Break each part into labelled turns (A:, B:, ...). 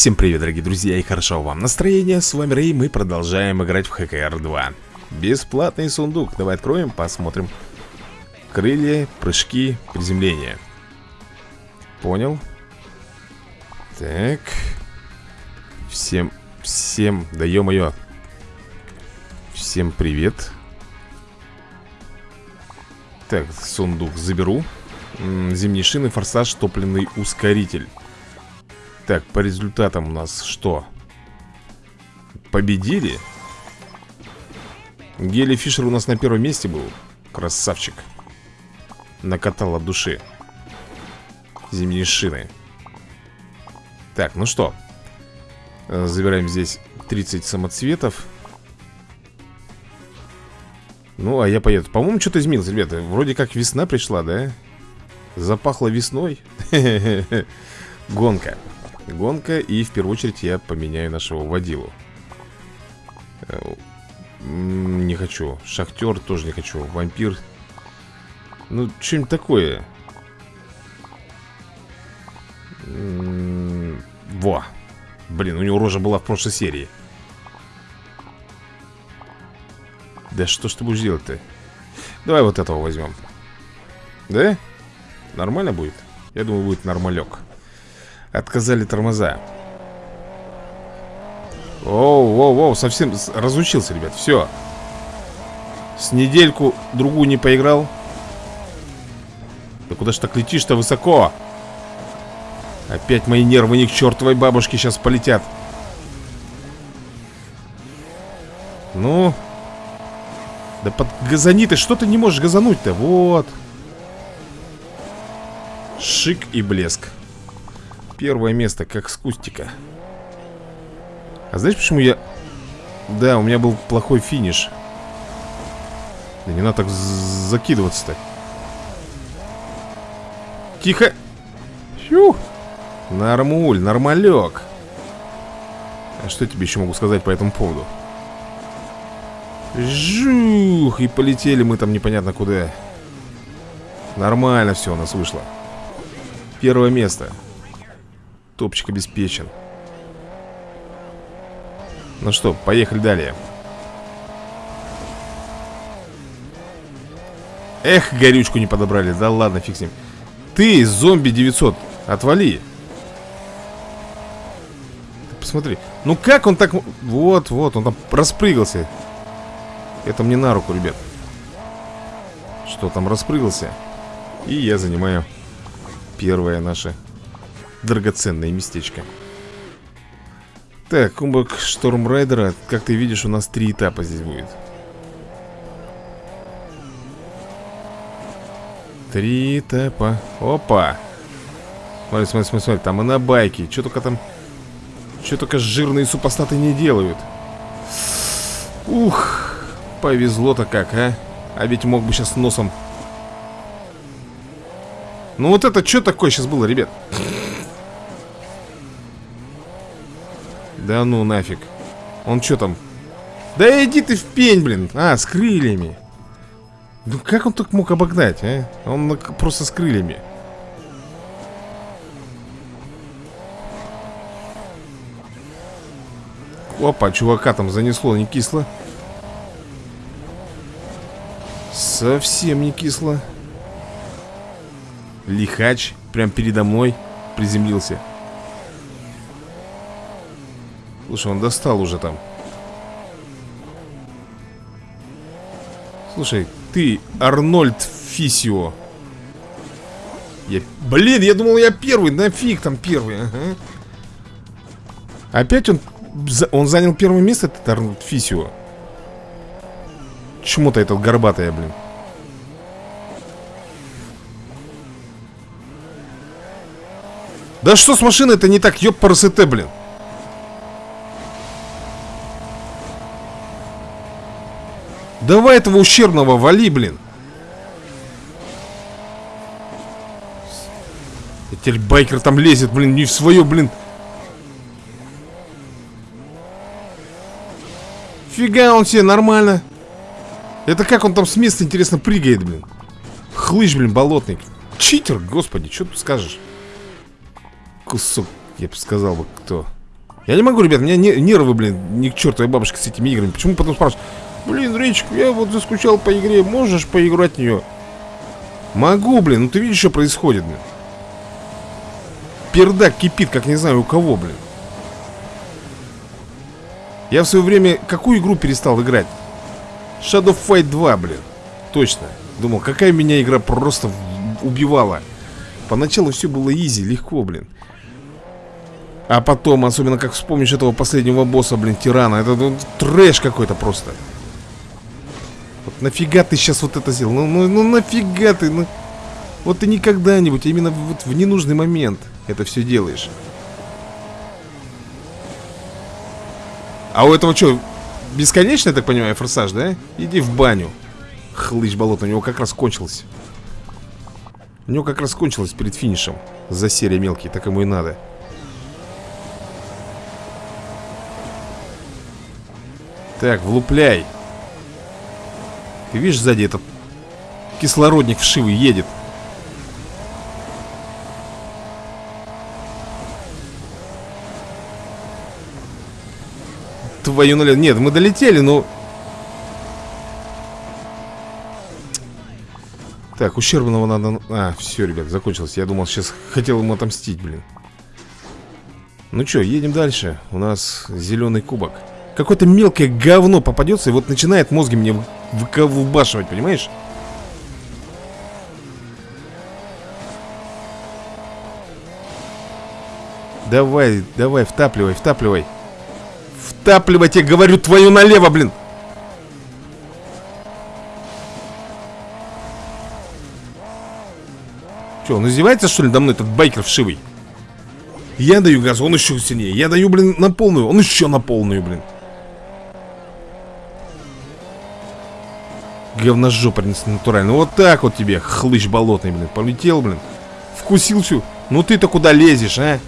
A: Всем привет, дорогие друзья, и хорошо вам настроение. С вами Рэй, мы продолжаем играть в ХКР 2. Бесплатный сундук. Давай откроем, посмотрим. Крылья, прыжки, приземление. Понял. Так. Всем, всем, да ё-моё. Всем привет. Так, сундук заберу. Зимние шины, форсаж, топливный ускоритель. Так, по результатам у нас что? Победили? Гели Фишер у нас на первом месте был. Красавчик. Накатал от души. Зимние шины. Так, ну что? Э, Забираем здесь 30 самоцветов. Ну, а я поеду. По-моему, что-то изменилось, ребята. Вроде как весна пришла, да? Запахло весной. Гонка. Гонка, и в первую очередь я поменяю нашего водилу. Э, Не хочу. Шахтер тоже не хочу. Вампир. Ну, что-нибудь такое. Во. Блин, у него рожа была в прошлой серии. Да что ж ты будешь делать-то? Давай вот этого возьмем. Да? Нормально будет? Я думаю, будет нормалек. Отказали тормоза. Оу, оу, оу, совсем разучился, ребят, все. С недельку другую не поиграл. Да куда ж так летишь-то высоко? Опять мои нервы ни к чертовой бабушке сейчас полетят. Ну? Да под газани ты, что ты не можешь газануть-то? Вот. Шик и блеск. Первое место, как с кустика. А знаешь, почему я... Да, у меня был плохой финиш. Да не надо так закидываться-то. Тихо. Фью. Нормуль, нормалек. А что тебе еще могу сказать по этому поводу? Жух, и полетели мы там непонятно куда. Нормально все у нас вышло. Первое место. Топчик обеспечен. Ну что, поехали далее. Эх, горючку не подобрали. Да ладно, фиг с ним. Ты, зомби 900, отвали. Посмотри. Ну как он так... Вот, вот, он там распрыгался. Это мне на руку, ребят. Что там распрыгался? И я занимаю первое наше драгоценное местечко. Так, кубок Штормрайдера, как ты видишь, у нас три этапа здесь будет. Три этапа. Опа! Смотри, смотри, смотри, смотри, там и на байке. Что только там... Что только жирные супостаты не делают. Ух, повезло-то как, а? А ведь мог бы сейчас носом... Ну вот это что такое сейчас было, ребят? Да ну нафиг. Он что там? Да иди ты в пень, блин. А, с крыльями. Ну как он так мог обогнать, а? Он просто с крыльями. Опа, чувака там занесло не кисло. Совсем не кисло. Лихач прям передо мной приземлился. Слушай, он достал уже там. Слушай, ты Арнольд Фисио. Я... Блин, я думал, я первый. Нафиг там первый. Ага. Опять он... Он занял первое место, этот Арнольд Фисио. Чему-то этот горбатая, блин. Да что с машиной-то не так, ёб парасете, блин. Давай этого ущербного вали, блин. Теперь байкер там лезет, блин, не в свое, блин. Фига он себе, нормально. Это как он там с места, интересно, прыгает, блин. Хлыщ, блин, болотный. Читер, господи, что тут скажешь? Кусок, я бы сказал бы, кто. Я не могу, ребят, у меня нервы, блин, ни к чертовой бабушке с этими играми. Почему потом спрашивают? Блин, Речик, я вот заскучал по игре, можешь поиграть в нее? Могу, блин, ну ты видишь, что происходит, блин. Пердак кипит, как не знаю у кого, блин. Я в свое время какую игру перестал играть? Shadow Fight 2, блин. Точно. Думал, какая меня игра просто убивала. Поначалу все было изи, легко, блин. А потом, особенно как вспомнишь этого последнего босса, блин, тирана Это ну, трэш какой-то просто Вот нафига ты сейчас вот это сделал? Ну, ну, ну нафига ты? Ну, вот ты не когда-нибудь, а именно вот в ненужный момент это все делаешь А у этого что, бесконечный, я так понимаю, форсаж, да? Иди в баню Хлыщ болото, у него как раз кончился У него как раз кончилось перед финишем За серия мелкий, так ему и надо Так, влупляй Ты видишь, сзади этот кислородник вшивый едет Твою нуля. Нет, мы долетели, но... Так, ущербного надо... А, все, ребят, закончилось. Я думал, сейчас хотел ему отомстить, блин. Ну что, едем дальше. У нас зеленый кубок. Какое-то мелкое говно попадется и вот начинает мозги мне выбашивать, понимаешь? Давай, давай, втапливай, втапливай. Втапливать, я говорю, твою налево, блин. Че, он издевается, что ли, до мной этот байкер вшивый? Я даю газ, он еще сильнее. Я даю, блин, на полную, он еще на полную, блин. Говножопа натурально. Вот так вот тебе, хлыщ болотный, блин. Полетел, блин. Вкусил всю. Ну ты-то куда лезешь, а?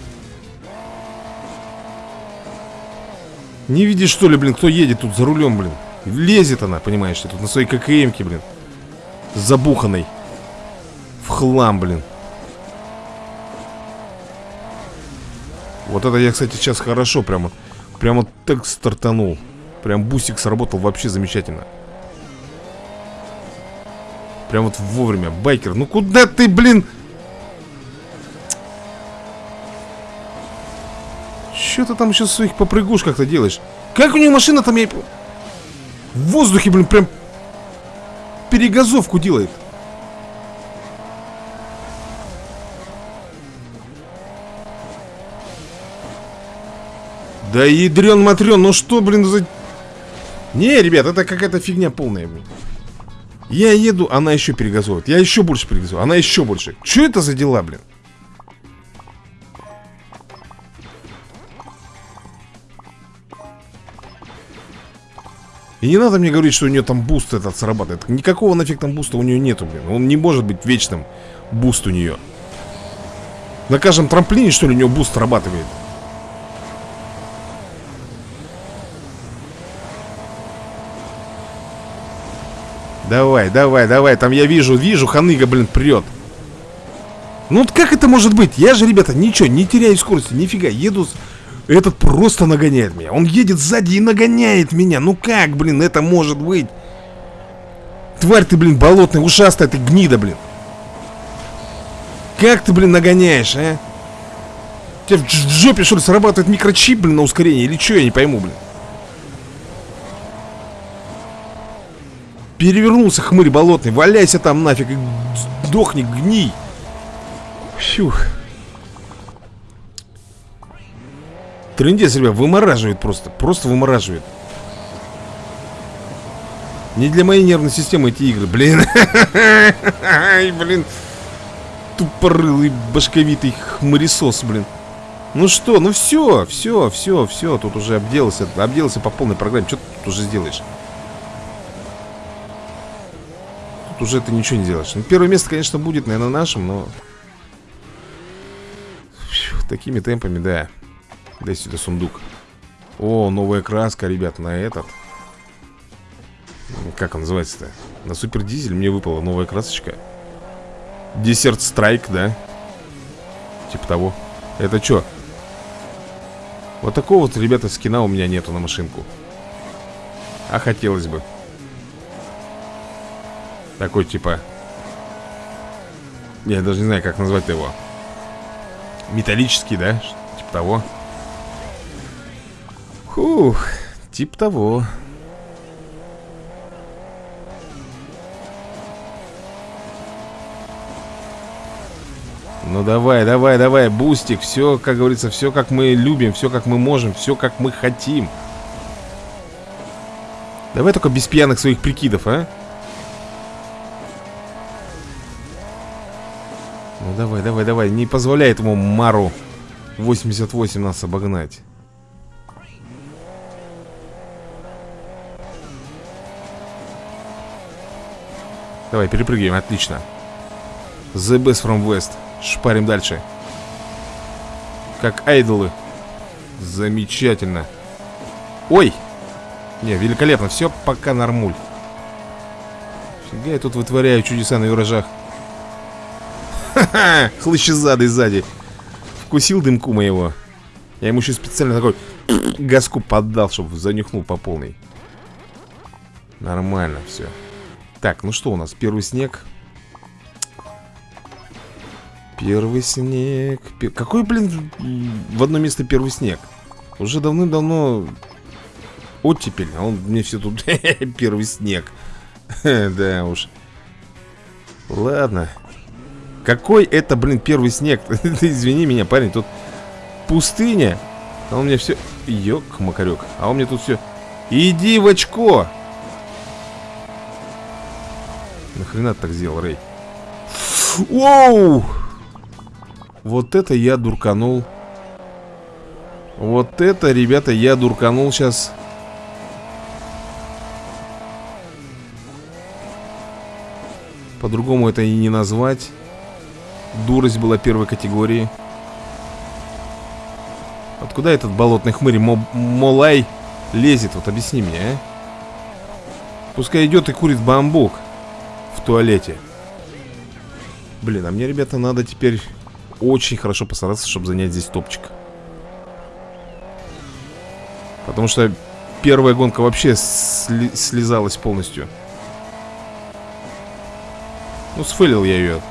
A: Не видишь, что ли, блин, кто едет тут за рулем, блин? Лезет она, понимаешь, тут на своей ККМке, блин. Забуханной. В хлам, блин. Вот это я, кстати, сейчас хорошо прямо. Прямо так стартанул. Прям бусик сработал вообще замечательно. Прям вот вовремя. Байкер, ну куда ты, блин? Что ты там еще своих попрыгушках-то делаешь? Как у нее машина там я... В воздухе, блин, прям перегазовку делает. Да ядрен матрен, ну что, блин, за... Не, ребят, это какая-то фигня полная, блин. Я еду, она еще перегазовывает. Я еще больше перегазовываю, она еще больше. Что это за дела, блин? И не надо мне говорить, что у нее там буст этот срабатывает. Никакого нафиг там буста у нее нету, блин. Он не может быть вечным буст у нее. На каждом трамплине, что ли, у нее буст срабатывает. Давай, давай, давай, там я вижу, вижу, ханыга, блин, прет Ну вот как это может быть? Я же, ребята, ничего, не теряю скорости, нифига, еду Этот просто нагоняет меня Он едет сзади и нагоняет меня Ну как, блин, это может быть? Тварь ты, блин, болотная, ушастая ты гнида, блин Как ты, блин, нагоняешь, а? У тебя в жопе, что ли, срабатывает микрочип, блин, на ускорение Или что, я не пойму, блин Перевернулся хмырь болотный Валяйся там нафиг Сдохни, гний Фух. Трындец, ребят, вымораживает просто Просто вымораживает. Не для моей нервной системы эти игры Блин. Ай, блин. Тупорылый, башковитый хмыресос, блин. Ну что, ну все, все, все, все Тут уже обделался, обделался по полной программе Что ты тут уже сделаешь уже ты ничего не делаешь. Ну, первое место, конечно, будет, наверное, нашим, но... Фью, такими темпами, да. Дай сюда сундук. О, новая краска, ребят, на этот. Как он называется-то? На супер дизель мне выпала новая красочка. Десерт страйк, да? Типа того. Это что? Вот такого вот, ребята, скина у меня нету на машинку А хотелось бы Такой типа Я даже не знаю, как назвать его. Металлический, да? Типа того. Фух, типа того. Ну давай, давай, давай, бустик Все, как говорится, все как мы любим Все как мы можем, все как мы хотим. Давай только без пьяных своих прикидов, а давай, давай, давай. Не позволяй этому Мару 88 нас обогнать. Давай, перепрыгиваем, отлично. The best from west. Шпарим дальше. Как айдолы. Замечательно. Ой! Не, великолепно, все пока нормуль. Фига я тут вытворяю чудеса на виражах Ха-ха! Хлыщезадый сзади Вкусил дымку моего Я ему еще специально такой газку поддал, чтобы занюхнул по полной Нормально все так, ну что у нас? Первый снег. Первый снег. Какой, блин, в одно место первый снег? Уже давным-давно оттепель, а он мне все тут первый снег. да уж. Ладно. Какой это, блин, первый снег? Ты извини меня, парень, тут пустыня. А у меня все... Ёк, макарек. А у меня тут все... Иди в очко! Нахрена ты так сделал, Рэй? Воу! Вот это я дурканул. Вот это, ребята, я дурканул сейчас. По-другому это и не назвать. Дурость была первой категории. Откуда этот болотный хмырь Молай лезет? Вот объясни мне, а? Пускай идет и курит бамбук туалете Блин, а мне, ребята, надо теперь очень хорошо постараться, чтобы занять здесь топчик Потому что первая гонка вообще сли слезалась полностью Ну, сфейлил я ее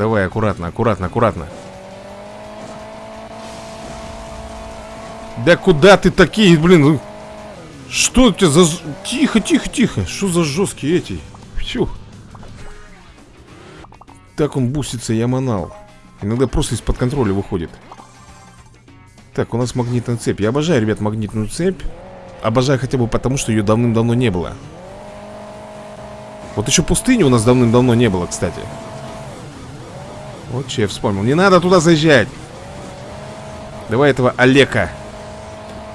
A: Давай, аккуратно, аккуратно, аккуратно Да куда ты такие, блин, что у тебя за... Тихо, тихо, тихо. Что за жесткие эти? Фью. Так он бусится, я манал. Иногда просто из-под контроля выходит. Так, у нас магнитная цепь. Я обожаю, ребят, магнитную цепь. Обожаю хотя бы потому, что ее давным-давно не было. Вот еще пустыни у нас давным-давно не было, кстати. Вот что я вспомнил. Не надо туда заезжать. Давай этого Олега.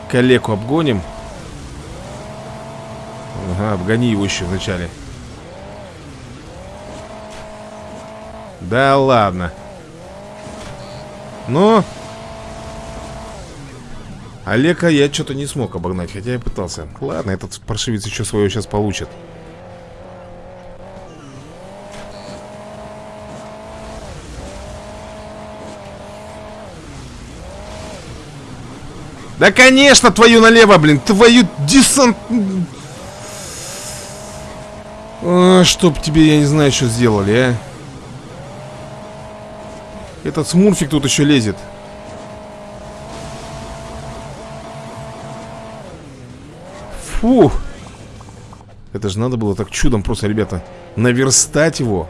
A: Калеку обгоним. Ага, обгони его еще вначале. Да ладно. Ну... Олега я что-то не смог обогнать, хотя я пытался. Ладно, этот паршивец еще свое сейчас получит. Да, конечно, твою налево, блин. Твою десант... А, чтоб тебе, я не знаю, что сделали, а. Этот смурфик тут еще лезет. Фу. Это же надо было так чудом просто, ребята Наверстать его.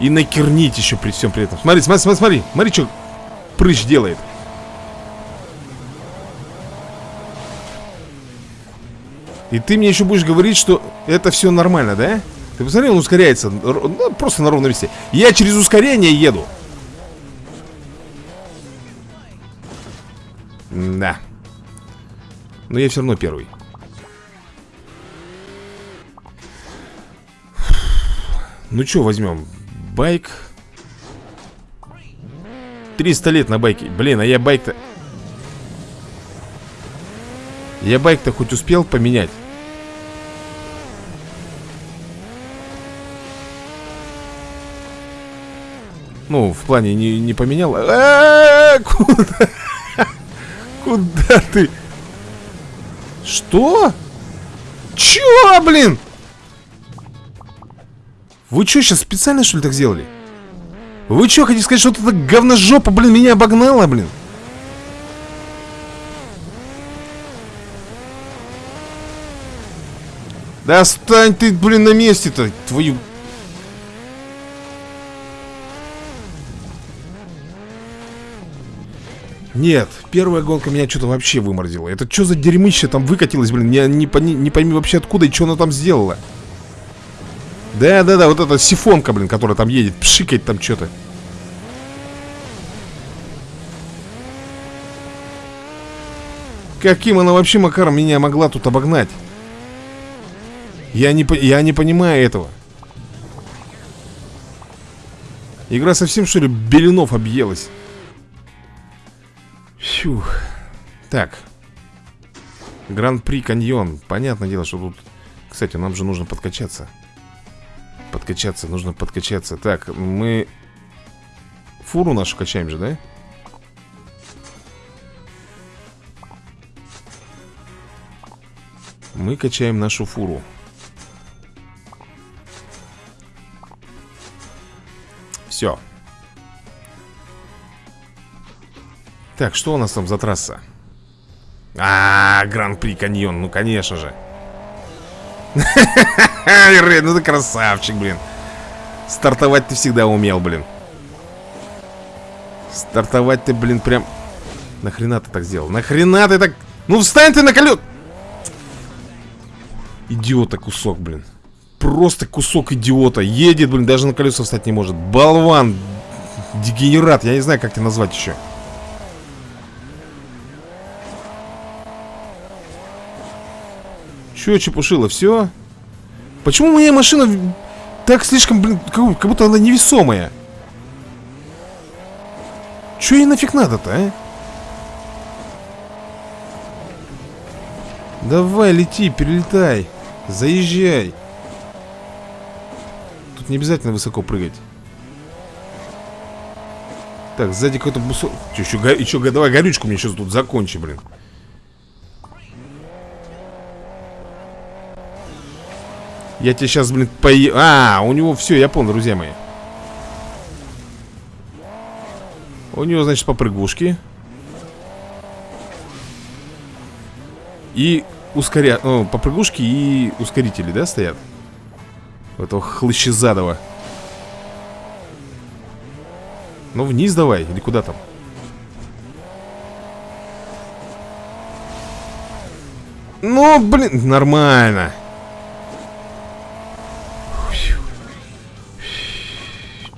A: И накернить еще при всем при этом. Смотри, смотри, смотри, смотри Смотри, что прыщ делает. И ты мне еще будешь говорить, что это все нормально, да? Ты посмотри, он ускоряется ну, Просто на ровном месте. Я через ускорение еду. Да Но я все равно первый. Ну что возьмем? Байк 300 лет на байке Блин, а я байк-то Я байк-то хоть успел поменять Ну, в плане не, не поменял. А -а -а, куда? Куда ты? Что? Чё, блин? Вы что, сейчас специально, что ли, так сделали? Вы что, хотите сказать, что эта говножопа, блин, меня обогнала, блин? Да стань ты, блин, на месте-то, твою... Нет, первая гонка меня что-то вообще вымордила. Это что за дерьмище там выкатилось, блин? Я не, не, не пойми вообще откуда и что она там сделала. Да-да-да, вот эта сифонка, блин, которая там едет, пшикает там что-то. Каким она вообще макаром меня могла тут обогнать? Я не, я не понимаю этого. Игра совсем, что ли, беленов объелась? Фух. Так. Гран-при каньон. Понятное дело, что тут... Кстати, нам же нужно подкачаться. Подкачаться, нужно подкачаться. Так, мы... Фуру нашу качаем же, да? Мы качаем нашу фуру. Все. Так, что у нас там за трасса? А, -а, Гран-при Каньон, ну конечно же. ну ты красавчик, блин. Стартовать ты всегда умел, блин. Стартовать ты, блин, прям... Нахрена ты так сделал? Нахрена ты так... Ну встань ты на колес... Идиота кусок, блин. Просто кусок идиота. Едет, блин, даже на колеса встать не может. Болван. Дегенерат. Я не знаю, как тебя назвать еще. Че, чепушило, все? Почему моя машина так слишком, блин, как, как будто она невесомая? Че ей нафиг надо-то, а? Давай, лети, перелетай. Заезжай. Тут не обязательно высоко прыгать. Так, сзади какой-то бусок. Че, еще, еще, давай горючку мне сейчас тут закончи, блин. Я тебе сейчас, блин, пое... А, у него все, я понял, друзья мои. У него, значит, попрыгушки. И ускоря... Ну, попрыгушки и ускорители, да, стоят? У этого хлыщезадого. Ну, вниз давай, или куда там? Ну, блин, нормально.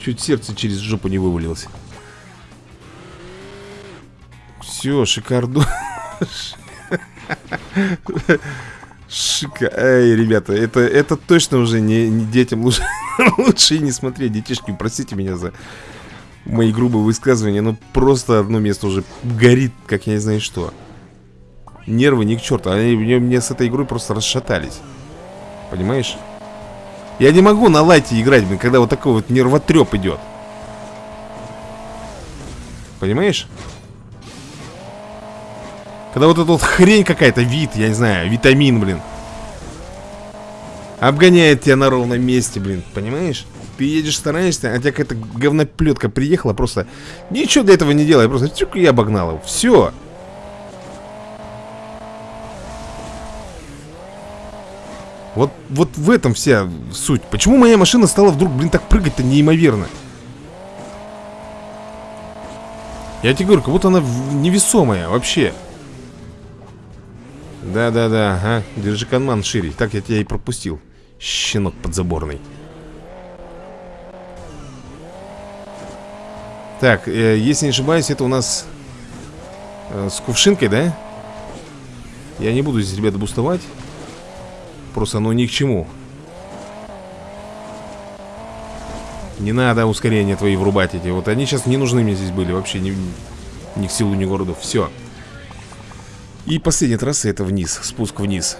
A: Чуть сердце через жопу не вывалилось. Все, шикардо. Шика. Эй, ребята, это, это точно уже не, не детям лучше, лучше не смотреть. Детишки, простите меня за мои грубые высказывания, но просто одно место уже горит, как я не знаю что. Нервы ни к черту. Они мне с этой игрой просто расшатались. Понимаешь? Я не могу на лайте играть, блин, когда вот такой вот нервотреп идет. Понимаешь? Когда вот эта вот хрень какая-то, вид, я не знаю, витамин, блин Обгоняет тебя на ровном месте, блин, понимаешь? Ты едешь, стараешься, а тебя какая-то говноплетка приехала Просто ничего для этого не делай Просто тюк, я обогнал его, все Вот, вот в этом вся суть. Почему моя машина стала вдруг, блин, так прыгать-то неимоверно? Я тебе говорю, как будто она невесомая вообще. Да-да-да, ага, держи канман шире. Так я тебя и пропустил. Щенок подзаборный. Так, э, если не ошибаюсь, это у нас э, С кувшинкой, да? Я не буду здесь, ребята, бустовать Просто оно ни к чему. Не надо ускорения твои врубать эти. Вот они сейчас не нужны мне здесь были Вообще ни, ни к силу, ни к городу. Все и последняя трасса это вниз, спуск вниз.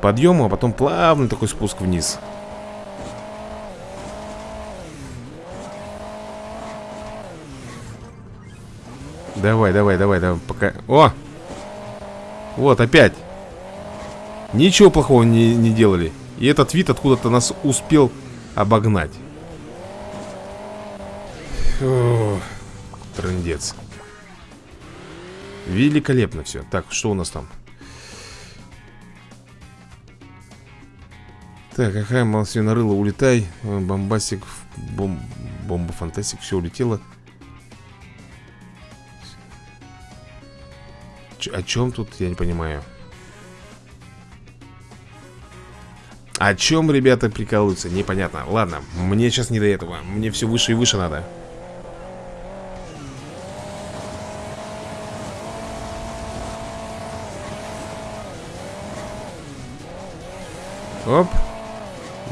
A: Подъем, а потом плавный такой спуск вниз. Давай, давай, давай, давай, пока... О! Вот, опять. Ничего плохого не, не делали. И этот вид откуда-то нас успел обогнать. Фу. Великолепно все. Так, что у нас там? Так, какая малосвинорыла, улетай. Бомбасик, бом, бомба фантастик, все улетело. Ч о чем тут, я не понимаю. О чем ребята прикалываются, непонятно. Ладно, мне сейчас не до этого. Мне все выше и выше надо. Оп.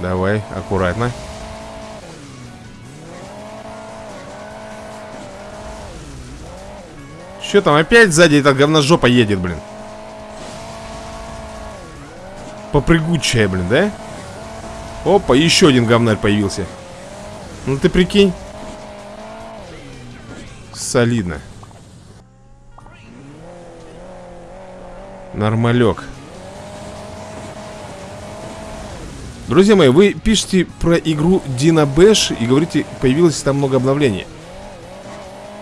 A: Давай, аккуратно. Что там, опять сзади эта говножопа едет, блин Попрыгучая, блин, да? Опа, еще один говнарь появился. Ну ты прикинь. Солидно. Нормалек. Друзья мои, вы пишете про игру Dina Bash и говорите, появилось там много обновлений.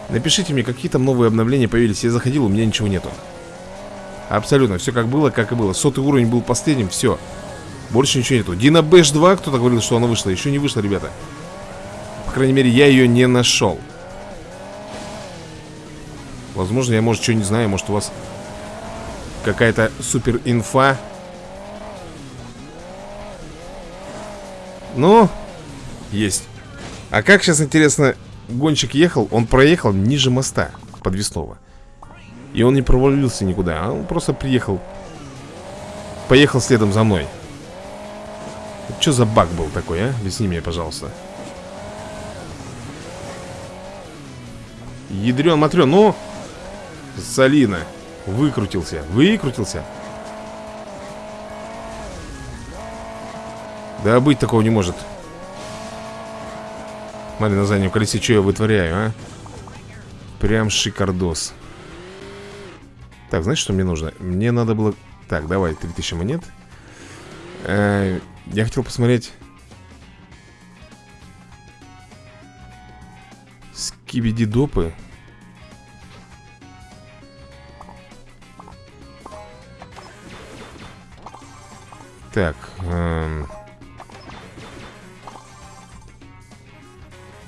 A: Напишите мне, какие там новые обновления появились. Я заходил, у меня ничего нету Абсолютно, все как было, как и было. Сотый уровень был последним, все Больше ничего нету. Дина Бэш 2, кто-то говорил, что она вышла. Еще не вышла, ребята. По крайней мере, я ее не нашел Возможно, я, может, что не знаю Может, у вас какая-то супер инфа Ну, есть. А как сейчас, интересно, гонщик ехал? Он проехал ниже моста подвесного и он не провалился никуда, а он просто приехал Поехал следом за мной. Что за баг был такой, а? Объясни мне, пожалуйста. Ядрен матрен, ну! Солина! Выкрутился, выкрутился. Да быть такого не может. Смотри на заднем колесе, что я вытворяю, а? Прям шикардос так, знаешь, что мне нужно? Мне надо было... Так, давай, 3000 монет э -э Я хотел посмотреть Скибиди допы Так эм...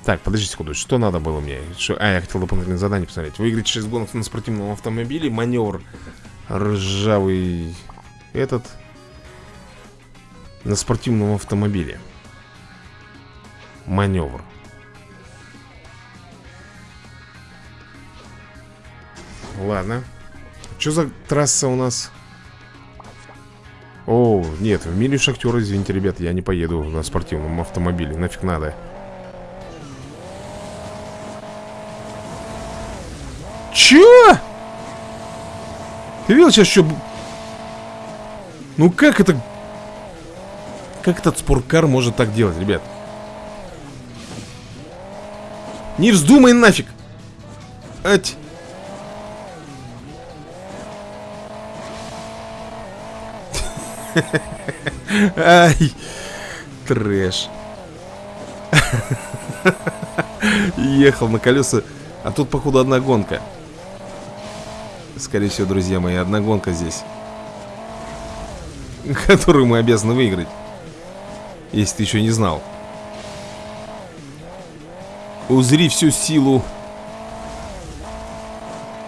A: Так, подожди секунду, что надо было мне? Что... А, я хотел дополнительное задание посмотреть. Выиграть 6 гонок на спортивном автомобиле Маневр ржавый Этот На спортивном автомобиле. Маневр Ладно. Что за трасса у нас? О, нет, в мире шахтера, извините, ребят, я не поеду на спортивном автомобиле Нафиг надо Чё? Ты видел сейчас что? Ну как это... Как этот спорткар может так делать, ребят? Не вздумай нафиг! Ать! Ай! Трэш. Ехал на колеса, а тут, походу, одна гонка. Скорее всего, друзья мои, одна гонка здесь Которую мы обязаны выиграть Если ты еще не знал Узри всю силу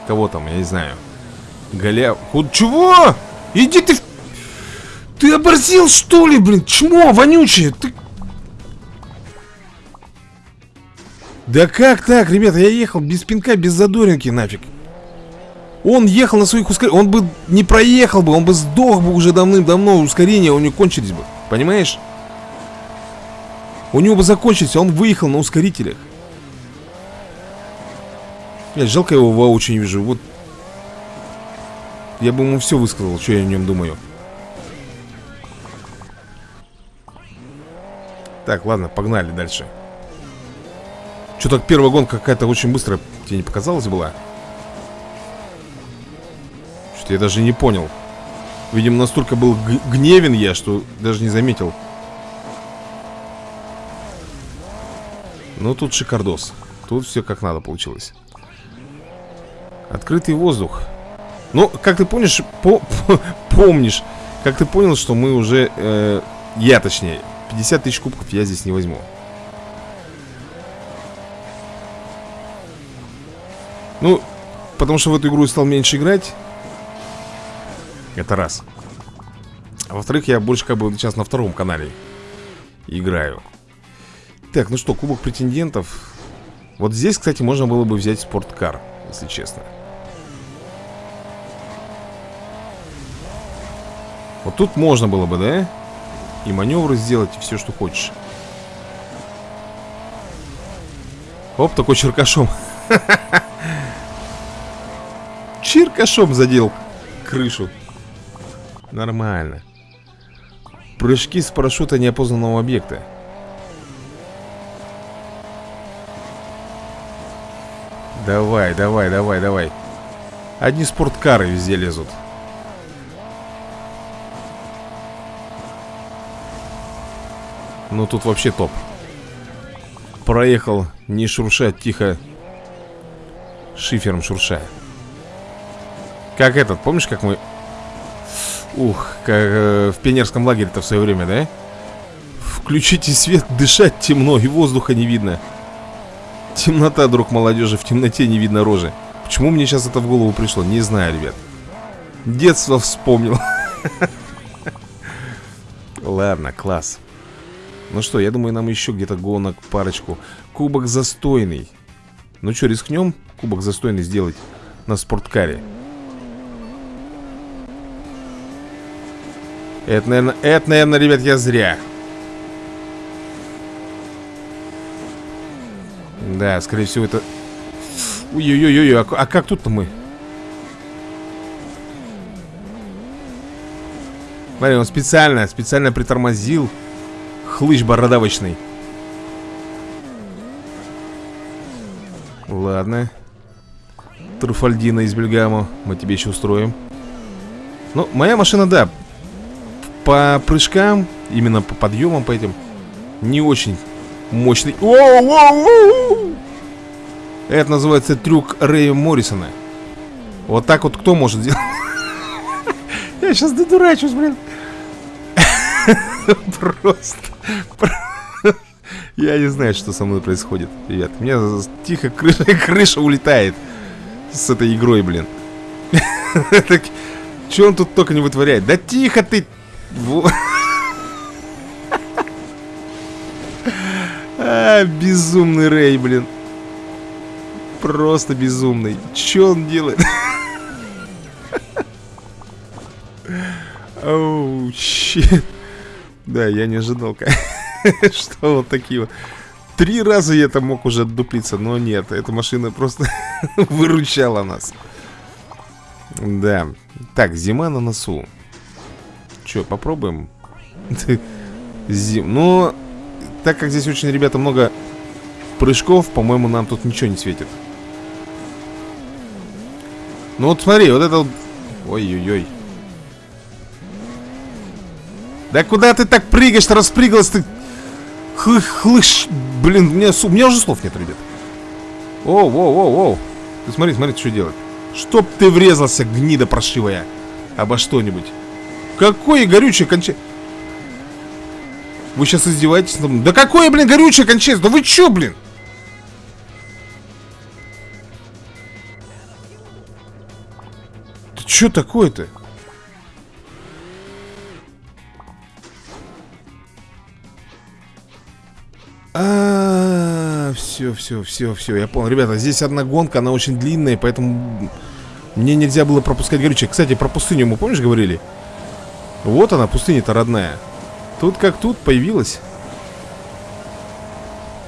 A: Кого там, я не знаю Голя... Худ... Чего? Иди ты... Ты оборзел, что ли, блин? Чмо, вонючее Ты... Да как так, ребята? Я ехал без пинка, без задоринки нафиг он ехал на своих ускорениях. Он бы не проехал бы, он бы сдох бы уже давным-давно. Ускорения у него кончились бы. Понимаешь? У него бы закончились, а он выехал на ускорителях. Блядь, жалко его воочию не вижу. Вот. Я бы ему все высказал, что я о нем думаю. Так, ладно, погнали дальше. Что так первая гонка какая-то очень быстро тебе не показалась была? Что-то я даже не понял. Видимо, настолько был гневен я, что даже не заметил. Ну, тут шикардос. Тут все как надо получилось. Открытый воздух. Ну, как ты помнишь, по, по, помнишь, как ты понял, что мы уже, э, я точнее, 50 тысяч кубков я здесь не возьму. Ну, потому что в эту игру я стал меньше играть. Это раз. А во-вторых, я больше как бы сейчас на втором канале играю. Так, ну что, кубок претендентов. Вот здесь, кстати, можно было бы взять спорткар, если честно. Вот тут можно было бы, да? И маневры сделать, и все, что хочешь. Оп, такой черкашом. Черкашом задел крышу. Нормально. Прыжки с парашюта неопознанного объекта. Давай, давай, давай, давай. Одни спорткары везде лезут. Ну тут вообще топ. Проехал, не шурша, тихо. Шифером шурша. Как этот, помнишь, как мы... Ух, как э, в пионерском лагере-то в свое время, да? Включите свет, дышать темно и воздуха не видно. Темнота, друг молодежи, в темноте не видно рожи. Почему мне сейчас это в голову пришло? Не знаю, ребят. Детство вспомнил. Ладно, класс. Ну что, я думаю, нам еще где-то гонок, парочку. Кубок застойный. Ну что, рискнем кубок застойный сделать на спорткаре? Это, наверное, это, наверное, ребят, я зря. Да, скорее всего, это... Ой-ой-ой, а, а как тут-то мы? Смотри, он специально, специально притормозил Хлыщ бородавочный Ладно Труфальдина из Бельгамо Мы тебе еще устроим Ну, моя машина, да По прыжкам Именно по подъемам по этим Не очень мощный Воу, воу, воу! Это называется трюк Рэя Моррисона Вот так вот кто может сделать? Я сейчас додурачусь, блин Просто Я не знаю, что со мной происходит, ребят У меня тихо крыша, крыша улетает С этой игрой, блин Че он тут только не вытворяет? Да тихо ты! А, безумный Рэй, блин. Просто безумный. Че он делает? Оу, oh, щит. Да, я не ожидал, что вот такие вот. Три раза я там мог уже отдуплиться, но нет, эта машина просто выручала нас. Да. Так, зима на носу. Че, попробуем? Зим. Но так как здесь очень, ребята, много прыжков, по-моему, нам тут ничего не светит. Ну вот смотри, вот это... Ой-ой-ой. Да куда ты так прыгаешь-то, распрыгалась ты? Хлыш, хлыш. Блин, у меня, у меня уже слов нет, ребят. Оу, оу, оу, оу. Ты смотри, смотри, что делать. Чтоб ты врезался, гнида прошивая. Обо что-нибудь. Какое горючее кончай. Вы сейчас издеваетесь? Да какое, блин, горючее кончается? Да вы чё, блин? Ты чё такое-то? А, все, все, все, все, я понял. Ребята, здесь одна гонка, она очень длинная, поэтому мне нельзя было пропускать горючее. Кстати, про пустыню мы, помнишь, говорили? Вот она, пустыня-то родная. Тут как тут появилась.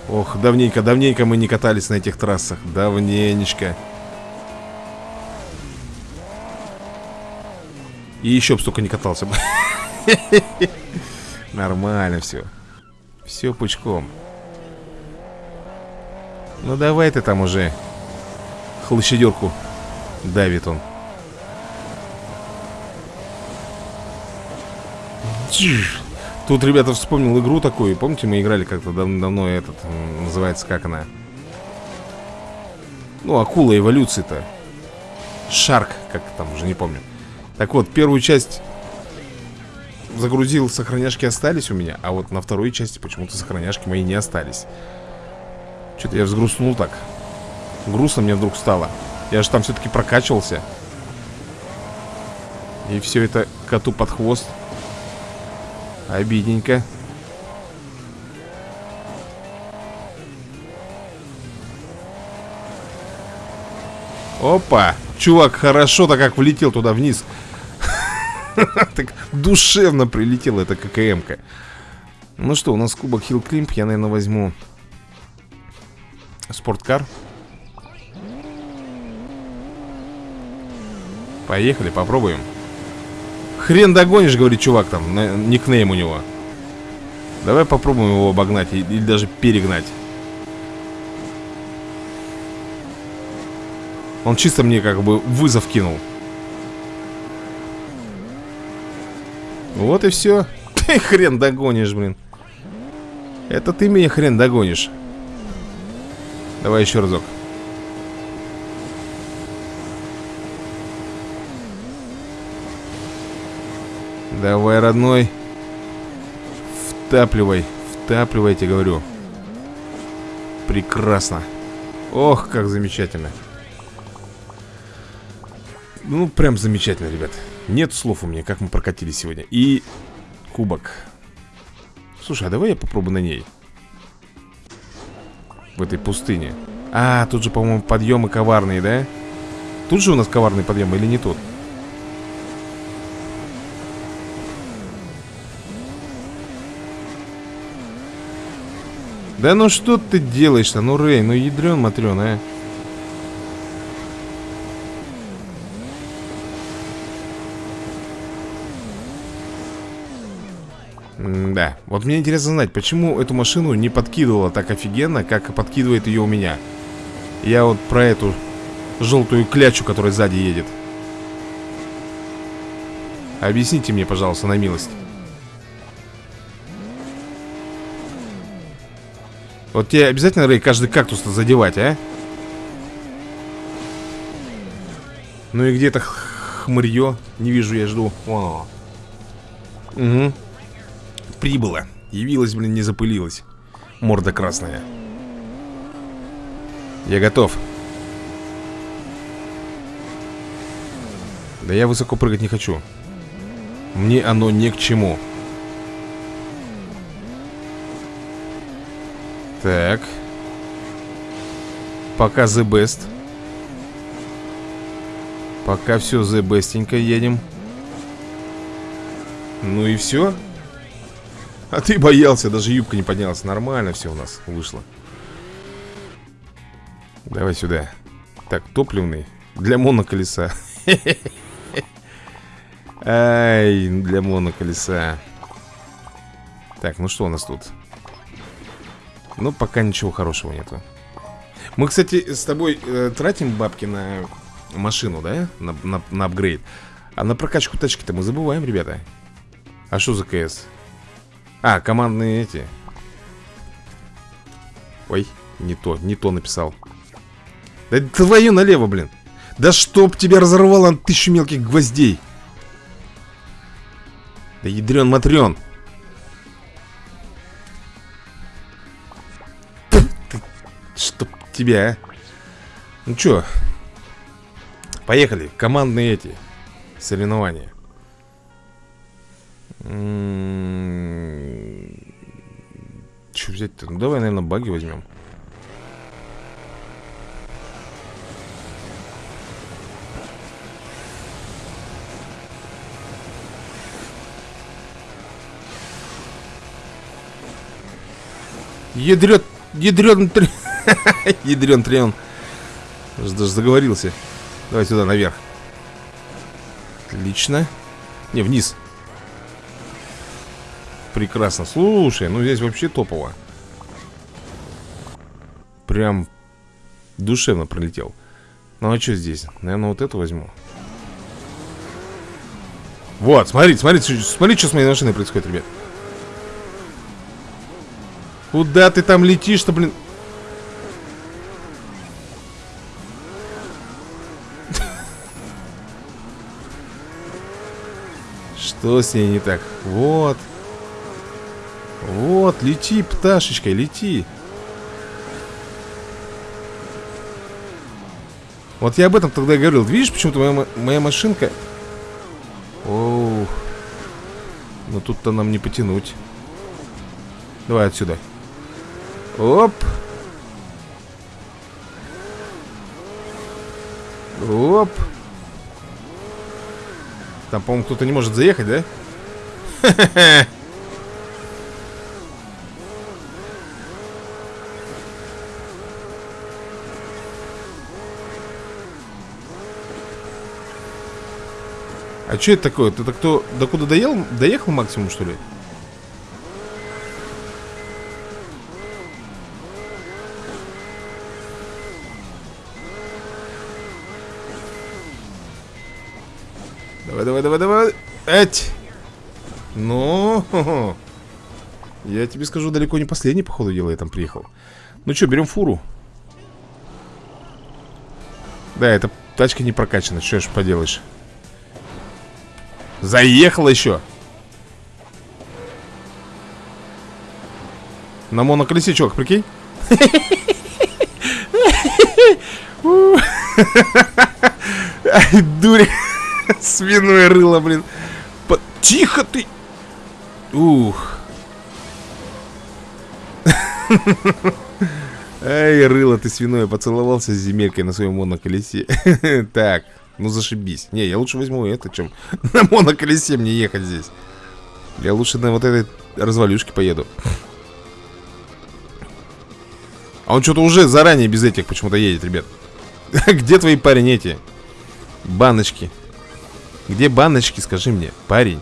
A: Ох, давненько, давненько мы не катались на этих трассах. Давненечко. И еще бы столько не катался бы. Нормально все. Все пучком. Ну давай ты там уже. Хлощадерку давит он. Тут, ребята, вспомнил игру такую. Помните, мы играли как-то дав давно этот, называется, как она? Ну, акула эволюции-то. Шарк, как там, уже не помню. Так вот, первую часть загрузил, сохраняшки остались у меня, а вот на второй части почему-то сохраняшки мои не остались. Что-то я взгрустнул так. Грустно мне вдруг стало. Я же там все-таки прокачивался. И все это коту под хвост. Обидненько. Опа! Чувак хорошо-то как влетел туда вниз. Так душевно прилетела эта ККМ-ка. Ну что, у нас кубок Хилл Климп. Я, наверное, возьму спорткар. Поехали, попробуем. Хрен догонишь, говорит чувак там, на, никнейм у него. Давай попробуем его обогнать или даже перегнать. Он чисто мне как бы вызов кинул. Вот и все. Ты хрен догонишь, блин. Это ты меня хрен догонишь. Давай еще разок. Давай, родной. Втапливай. Втапливайте, говорю. Прекрасно. Ох, как замечательно. Ну, прям замечательно, ребят. Нет слов у меня, как мы прокатились сегодня. И кубок. Слушай, а давай я попробую на ней. В этой пустыне. А, тут же, по-моему, подъемы коварные, да? Тут же у нас коварный подъем или не тут? Да ну что ты делаешь-то? Ну, Рэй, ну ядрен матрен, а. да, вот мне интересно знать, почему эту машину не подкидывала так офигенно, как подкидывает ее у меня. Я вот про эту желтую клячу, которая сзади едет. Объясните мне, пожалуйста, на милость. Вот тебе обязательно, Рэй, каждый кактус задевать, а? Ну и где-то хмырье. Не вижу, я жду. Оно. Угу. Прибыло. Явилась, блин, не запылилась. Морда красная. Я готов. Да я высоко прыгать не хочу. Мне оно ни к чему. Так. Пока the best. Пока все the bestенько едем. Ну и все. А ты боялся, даже юбка не поднялась. Нормально все у нас вышло. Давай сюда. Так, топливный. Для моноколеса. Ай, для моноколеса. Так, ну что у нас тут? Ну, пока ничего хорошего нету. Мы, кстати, с тобой э, тратим бабки на машину, да? На, на, на апгрейд. А на прокачку тачки-то мы забываем, ребята. А что за КС? А, командные эти. Ой, не то, не то написал. Да твою налево, блин. Да чтоб тебя разорвало на тысячу мелких гвоздей. Да ядрен матрен тебя, а. Ну чё? Поехали. Командные эти. Соревнования. М-м-м. Че взять-то? Ну давай, наверное, баги возьмем. Ядрет, Ядрен трен. Даже заговорился. Давай сюда, наверх. Отлично. Не, вниз. Прекрасно. Слушай, ну здесь вообще топово. Прям душевно пролетел. Ну а что здесь? Наверное, вот эту возьму. Вот, смотрите, смотрите, смотрите, что с моей машиной происходит, ребят. Куда ты там летишь-то, блин? Что с ней не так? Вот. Вот, лети, пташечка, лети. Вот я об этом тогда говорил. Видишь, почему-то моя, моя машинка... Оу. Но тут-то нам не потянуть. Давай отсюда. Оп. Оп. Там, по-моему, кто-то не может заехать, да? А что это такое? Ты-то кто, до куда доел, доехал максимум, что ли? Давай, давай, давай, давай. Эть. Ну, я тебе скажу, далеко не последний, походу, дела я там приехал. Ну что, берем фуру. Да, эта тачка не прокачана, что ж поделаешь. Заехал еще. На моноколесе, чувак, прикинь? Ай, дури. Свиное рыло, блин. Тихо ты. Ух. Ай, рыло ты свиное, поцеловался с земелькой на своем моноколесе. Так, ну зашибись. Не, я лучше возьму это, чем на моноколесе мне ехать здесь. Я лучше на вот этой развалюшке поеду. А он что-то уже заранее без этих почему-то едет, ребят. Где твои парень эти? Баночки. Где баночки, скажи мне, парень?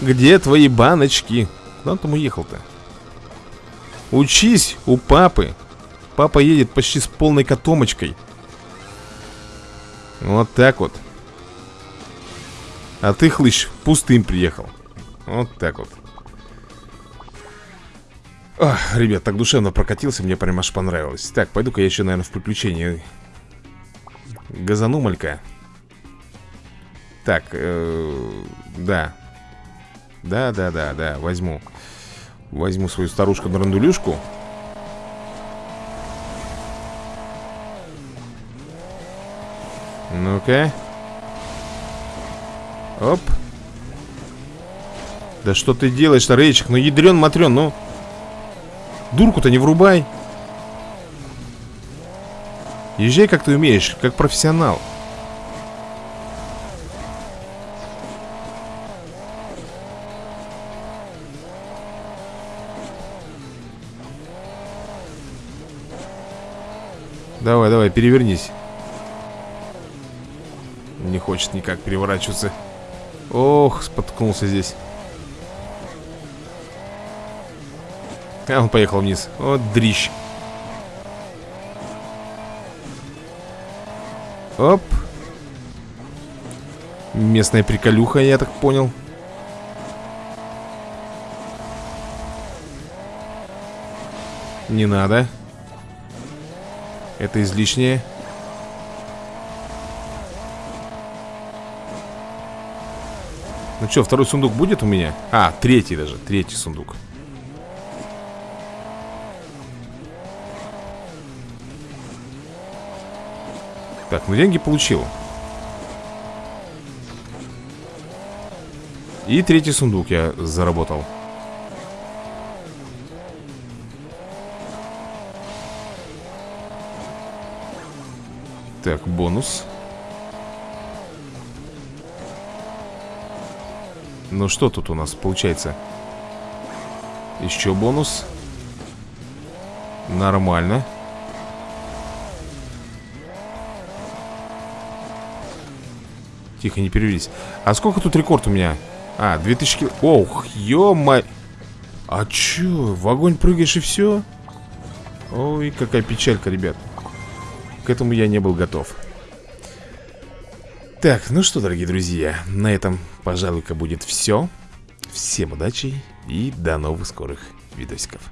A: Где твои баночки? Куда он там уехал-то? Учись у папы. Папа едет почти с полной котомочкой. Вот так вот. А ты, хлыщ, пустым приехал. Вот так вот. Ох, ребят, так душевно прокатился, мне прям аж понравилось. Так, пойду-ка я еще, наверное, в приключение. Газану малька. Так, э, да. Да, да, да, да, возьму. Возьму свою старушку-драндулюшку. Ну-ка. Оп. Да что ты делаешь-то, Рейчик? Ну, ядрен матрен, ну. Дурку-то не врубай. Езжай, как ты умеешь, как профессионал. Давай, давай, перевернись. Не хочет никак переворачиваться. Ох, споткнулся здесь. А он поехал вниз. Вот дрищ. Оп. Местная приколюха, я так понял. Не надо это излишнее. Ну что, второй сундук будет у меня? А, третий даже, третий сундук Так, ну деньги получил И третий сундук я заработал Так, бонус Ну что тут у нас получается? Еще бонус Нормально Тихо, не перевелись А сколько тут рекорд у меня? А, 2000 кил... Ох, ё-моё А чё, в огонь прыгаешь и все? Ой, какая печалька, ребят к этому я не был готов Итак, ну что, дорогие друзья, на этом, пожалуй-ка, будет все. Всем удачи и до новых скорых видосиков.